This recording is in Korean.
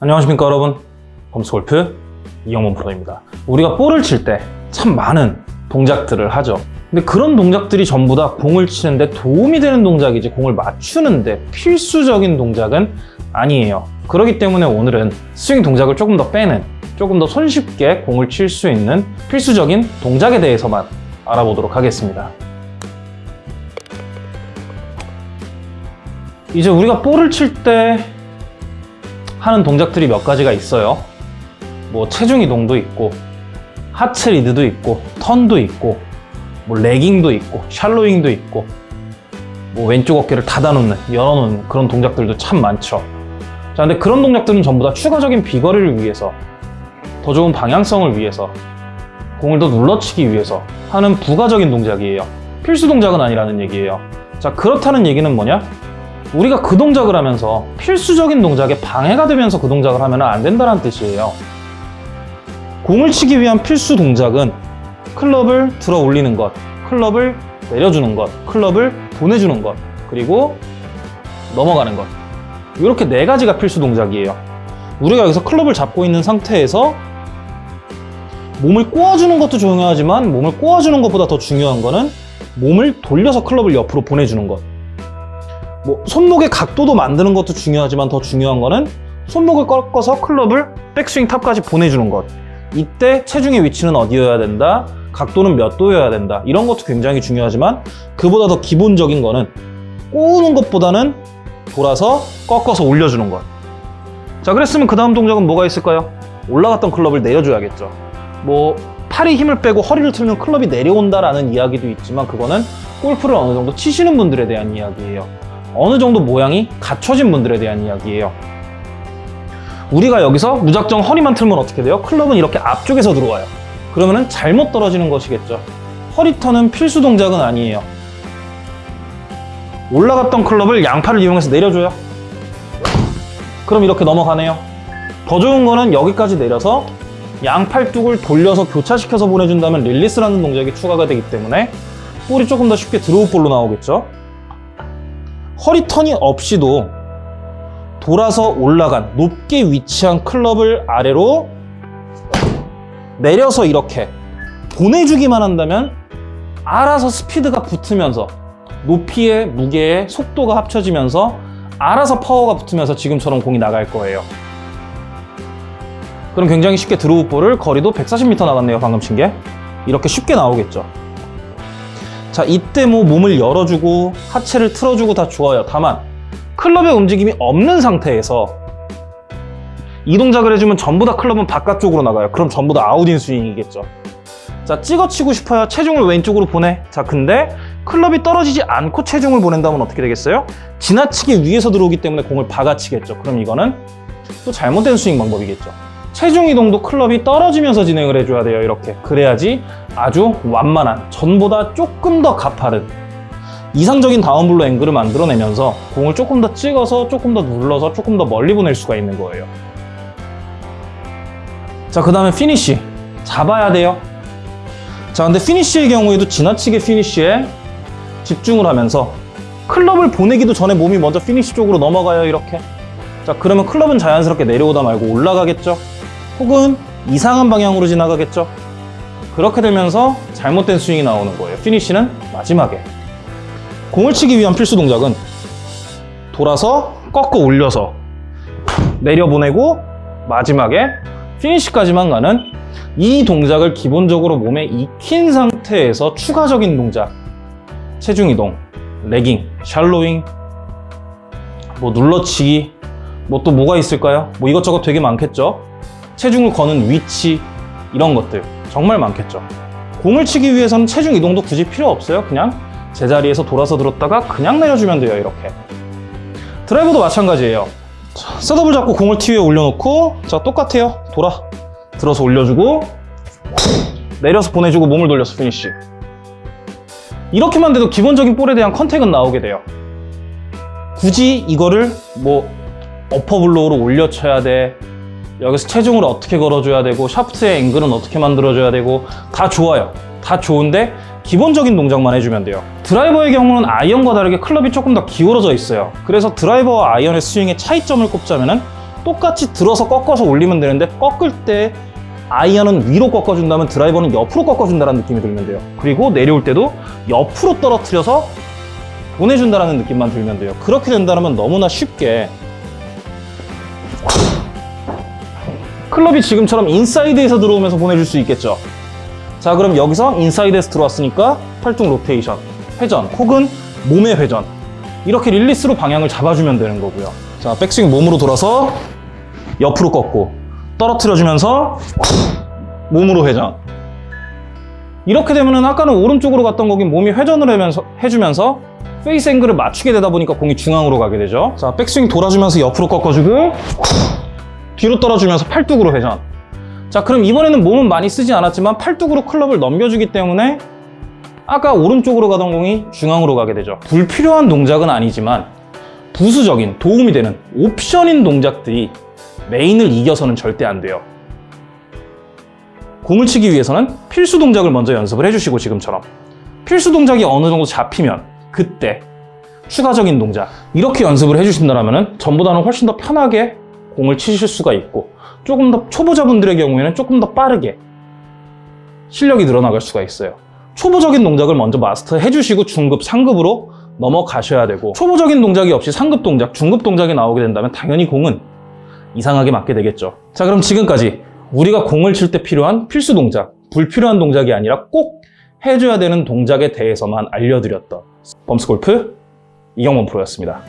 안녕하십니까 여러분. 범스골프 이영범 프로입니다. 우리가 볼을 칠 때 참 많은 동작들을 하죠. 근데 그런 동작들이 전부 다 공을 치는데 도움이 되는 동작이지 공을 맞추는데 필수적인 동작은 아니에요. 그렇기 때문에 오늘은 스윙 동작을 조금 더 빼는 조금 더 손쉽게 공을 칠 수 있는 필수적인 동작에 대해서만 알아보도록 하겠습니다. 이제 우리가 볼을 칠때 하는 동작들이 몇 가지가 있어요. 뭐 체중 이동도 있고 하체 리드도 있고 턴도 있고 뭐 레깅도 있고 샬로잉도 있고 뭐 왼쪽 어깨를 닫아놓는 열어놓는 그런 동작들도 참 많죠. 자, 근데 그런 동작들은 전부 다 추가적인 비거리를 위해서 더 좋은 방향성을 위해서 공을 더 눌러치기 위해서 하는 부가적인 동작이에요. 필수 동작은 아니라는 얘기예요. 자, 그렇다는 얘기는 뭐냐? 우리가 그 동작을 하면서 필수적인 동작에 방해가 되면서 그 동작을 하면 안 된다는 뜻이에요. 공을 치기 위한 필수 동작은 클럽을 들어 올리는 것, 클럽을 내려주는 것, 클럽을 보내주는 것, 그리고 넘어가는 것. 이렇게 네 가지가 필수 동작이에요. 우리가 여기서 클럽을 잡고 있는 상태에서 몸을 꼬아주는 것도 중요하지만 몸을 꼬아주는 것보다 더 중요한 거는 몸을 돌려서 클럽을 옆으로 보내주는 것. 뭐 손목의 각도도 만드는 것도 중요하지만 더 중요한 거는 손목을 꺾어서 클럽을 백스윙 탑까지 보내주는 것. 이때 체중의 위치는 어디여야 된다, 각도는 몇 도여야 된다. 이런 것도 굉장히 중요하지만 그보다 더 기본적인 거는 꼬우는 것보다는 돌아서 꺾어서 올려주는 것. 자, 그랬으면 그 다음 동작은 뭐가 있을까요? 올라갔던 클럽을 내려줘야겠죠. 뭐 팔이 힘을 빼고 허리를 틀면 클럽이 내려온다라는 이야기도 있지만 그거는 골프를 어느 정도 치시는 분들에 대한 이야기예요. 어느 정도 모양이 갖춰진 분들에 대한 이야기예요. 우리가 여기서 무작정 허리만 틀면 어떻게 돼요? 클럽은 이렇게 앞쪽에서 들어와요. 그러면 잘못 떨어지는 것이겠죠. 허리턴은 필수 동작은 아니에요. 올라갔던 클럽을 양팔을 이용해서 내려줘요. 그럼 이렇게 넘어가네요. 더 좋은 거는 여기까지 내려서 양팔뚝을 돌려서 교차시켜서 보내준다면 릴리스라는 동작이 추가가 되기 때문에 볼이 조금 더 쉽게 draw ball로 나오겠죠. 허리 턴이 없이도 돌아서 올라간 높게 위치한 클럽을 아래로 내려서 이렇게 보내주기만 한다면 알아서 스피드가 붙으면서 높이의 무게의 속도가 합쳐지면서 알아서 파워가 붙으면서 지금처럼 공이 나갈 거예요. 그럼 굉장히 쉽게 draw ball을 거리도 140m 나갔네요 방금 친 게 이렇게 쉽게 나오겠죠 자 이때 뭐 몸을 열어주고 하체를 틀어주고 다 좋아요. 다만 클럽의 움직임이 없는 상태에서 이 동작을 해주면 전부 다 클럽은 바깥쪽으로 나가요. 그럼 전부 다 out-in 스윙이겠죠. 자 찍어치고 싶어요. 체중을 왼쪽으로 보내. 자 근데 클럽이 떨어지지 않고 체중을 보낸다면 어떻게 되겠어요? 지나치게 위에서 들어오기 때문에 공을 박아치겠죠. 그럼 이거는 또 잘못된 스윙 방법이겠죠 체중 이동도 클럽이 떨어지면서 진행을 해줘야 돼요 이렇게. 그래야지 아주 완만한 전보다 조금 더 가파른 이상적인 다운블로 앵글을 만들어내면서 공을 조금 더 찍어서 조금 더 눌러서 조금 더 멀리 보낼 수가 있는 거예요. 자 그 다음에 피니쉬. 잡아야 돼요. 자 근데 피니쉬의 경우에도 지나치게 피니쉬에 집중을 하면서 클럽을 보내기도 전에 몸이 먼저 피니쉬 쪽으로 넘어가요 이렇게. 자 그러면 클럽은 자연스럽게 내려오다 말고 올라가겠죠 혹은 이상한 방향으로 지나가겠죠? 그렇게 되면서 잘못된 스윙이 나오는 거예요. 피니쉬는 마지막에. 공을 치기 위한 필수 동작은 돌아서 꺾어 올려서 내려보내고 마지막에 피니쉬까지만 가는 이 동작을 기본적으로 몸에 익힌 상태에서 추가적인 동작. 체중 이동, 레깅, 샬로잉, 뭐 눌러치기. 뭐 또 뭐가 있을까요? 뭐 이것저것 되게 많겠죠 체중을 거는 위치 이런 것들 정말 많겠죠. 공을 치기 위해서는 체중 이동도 굳이 필요 없어요. 그냥 제자리에서 돌아서 들었다가 그냥 내려주면 돼요 이렇게. 드라이버도 마찬가지예요. 자, setup을 잡고 공을 티 위에 올려놓고 자 똑같아요. 돌아. 들어서 올려주고 내려서 보내주고 몸을 돌려서 피니쉬. 이렇게만 돼도 기본적인 볼에 대한 contact은 나오게 돼요. 굳이 이거를 뭐 어퍼블로우로 올려쳐야 돼 여기서 체중을 어떻게 걸어줘야 되고 샤프트의 앵글은 어떻게 만들어줘야 되고 다 좋아요 다 좋은데 기본적인 동작만 해주면 돼요 드라이버의 경우는 아이언과 다르게 클럽이 조금 더 기울어져 있어요 그래서 드라이버와 아이언의 스윙의 차이점을 꼽자면 똑같이 들어서 꺾어서 올리면 되는데 꺾을 때 아이언은 위로 꺾어준다면 드라이버는 옆으로 꺾어준다는 느낌이 들면 돼요. 그리고 내려올 때도 옆으로 떨어뜨려서 보내준다는 느낌만 들면 돼요. 그렇게 된다면 너무나 쉽게 클럽이 지금처럼 인사이드에서 들어오면서 보내줄 수 있겠죠. 자, 그럼 여기서 인사이드에서 들어왔으니까 팔뚝 로테이션, 회전, 혹은 몸의 회전. 이렇게 릴리스로 방향을 잡아주면 되는 거고요. 자, 백스윙 몸으로 돌아서 옆으로 꺾고 떨어뜨려주면서 몸으로 회전. 이렇게 되면은 아까는 오른쪽으로 갔던 거기 몸이 회전을 하면서, 해주면서 페이스 앵글을 맞추게 되다 보니까 공이 중앙으로 가게 되죠. 자, 백스윙 돌아주면서 옆으로 꺾어주고 뒤로 떨어주면서 팔뚝으로 회전. 자, 그럼 이번에는 몸은 많이 쓰지 않았지만 팔뚝으로 클럽을 넘겨주기 때문에 아까 오른쪽으로 가던 공이 중앙으로 가게 되죠. 불필요한 동작은 아니지만 부수적인 도움이 되는 옵션인 동작들이 메인을 이겨서는 절대 안 돼요. 공을 치기 위해서는 필수 동작을 먼저 연습을 해주시고 지금처럼 필수 동작이 어느 정도 잡히면 그때 추가적인 동작 이렇게 연습을 해주신다면 전보다는 훨씬 더 편하게 공을 치실 수가 있고 조금 더 초보자분들의 경우에는 조금 더 빠르게 실력이 늘어나갈 수가 있어요. 초보적인 동작을 먼저 마스터 해 주시고 중급, 상급으로 넘어가셔야 되고 초보적인 동작이 없이 상급 동작, 중급 동작이 나오게 된다면 당연히 공은 이상하게 맞게 되겠죠. 자 그럼 지금까지 우리가 공을 칠 때 필요한 필수 동작, 불필요한 동작이 아니라 꼭 해줘야 되는 동작에 대해서만 알려드렸던 범스골프 이경범 프로였습니다.